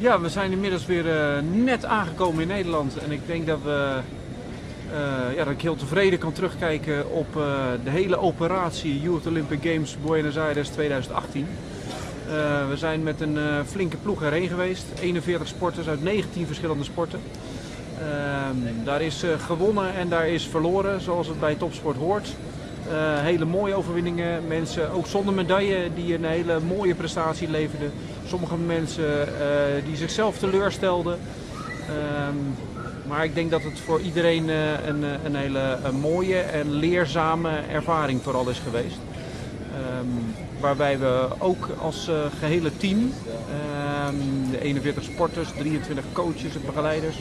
Ja, we zijn inmiddels weer eh, net aangekomen in Nederland. En ik denk dat, we, eh, ja, dat ik heel tevreden kan terugkijken op eh, de hele operatie Youth Olympic Games Buenos Aires 2018. we zijn met een flinke ploeg erheen geweest. 41 sporters uit 19 verschillende sporten. Ehm, daar is gewonnen en daar is verloren, zoals het bij topsport hoort. Uh, hele mooie overwinningen. Mensen ook zonder medaille die een hele mooie prestatie leverden. Sommige mensen uh, die zichzelf teleurstelden. Um, maar ik denk dat het voor iedereen uh, een, een, hele mooie en leerzame ervaring vooral is geweest. Um, waarbij we ook als gehele team, um, de 41 sporters, 23 coaches en begeleiders,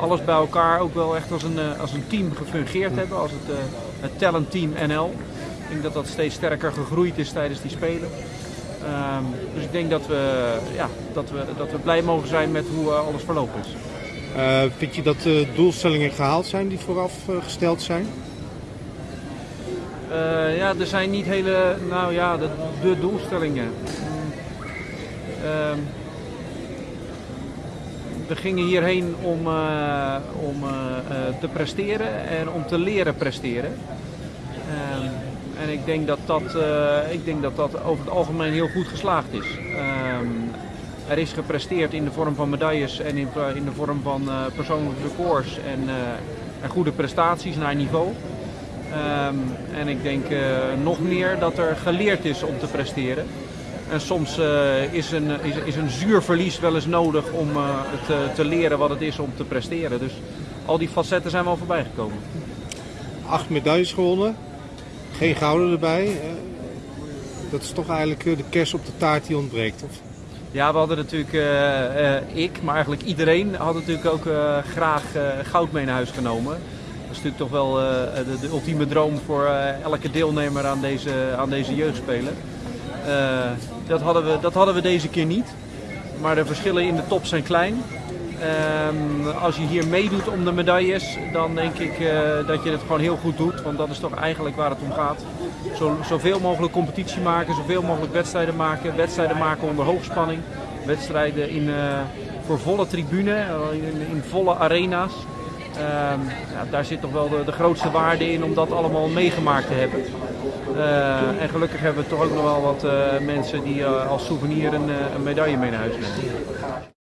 alles bij elkaar ook wel echt als een, als een team gefungeerd hebben. Als het, het Talent Team NL. Ik denk dat dat steeds sterker gegroeid is tijdens die Spelen. Um, dus ik denk dat we, ja, dat, we, dat we blij mogen zijn met hoe uh, alles verlopen is. Uh, vind je dat de doelstellingen gehaald zijn die vooraf uh, gesteld zijn? ja, er zijn niet hele, nou ja, de, de doelstellingen. Um, we gingen hierheen om, om te presteren en om te leren presteren. Uh, en ik denk dat dat, ik denk dat dat over het algemeen heel goed geslaagd is. Ehm, er is gepresteerd in de vorm van medailles en in, in de vorm van persoonlijke records en, en, goede prestaties naar niveau. Um, en ik denk nog meer dat er geleerd is om te presteren. En soms uh, is, een, is, is, een zuur verlies wel eens nodig om uh, eh, te, leren wat het is om te presteren. Dus al die facetten zijn wel voorbij gekomen. Acht medailles gewonnen, geen gouden erbij. dat is toch eigenlijk de kers op de taart die ontbreekt, of? Ja, we hadden natuurlijk, ik, maar eigenlijk iedereen, had natuurlijk ook graag goud mee naar huis genomen. Dat is natuurlijk toch wel de, de, ultieme droom voor elke deelnemer aan deze, aan deze jeugdspelen. Dat, hadden we, dat hadden we deze keer niet. Maar de verschillen in de top zijn klein. Um, als je hier meedoet om de medailles, dan denk ik uh, dat je het gewoon heel goed doet. Want dat is toch eigenlijk waar het om gaat. Zo, zoveel mogelijk competitie maken, zoveel mogelijk wedstrijden maken. Wedstrijden maken onder hoogspanning. Wedstrijden in, uh, voor volle tribune, in, in volle arena's. Um, ja, daar zit toch wel de, grootste waarde in om dat allemaal meegemaakt te hebben. En gelukkig hebben we toch ook nog wel wat mensen die als souvenir een, een medaille mee naar huis nemen.